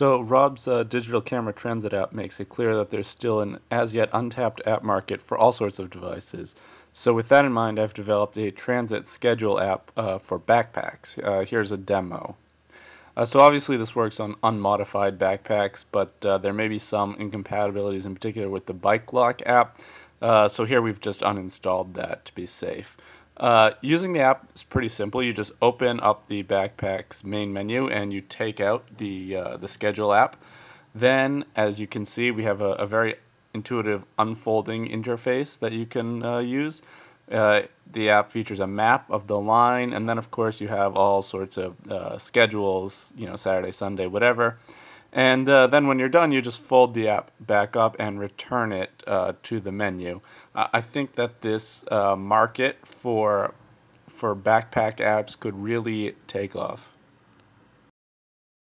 So Rob's uh, digital camera transit app makes it clear that there's still an as yet untapped app market for all sorts of devices. So with that in mind, I've developed a transit schedule app uh, for backpacks. Uh, here's a demo. Uh, so obviously this works on unmodified backpacks, but uh, there may be some incompatibilities in particular with the Bike Lock app. Uh, so here we've just uninstalled that to be safe. Uh, using the app is pretty simple. You just open up the Backpack's main menu and you take out the uh, the schedule app. Then, as you can see, we have a, a very intuitive unfolding interface that you can uh, use. Uh, the app features a map of the line, and then of course you have all sorts of uh, schedules, you know, Saturday, Sunday, whatever. And uh, then when you're done, you just fold the app back up and return it uh, to the menu. I think that this uh, market for for backpack apps could really take off.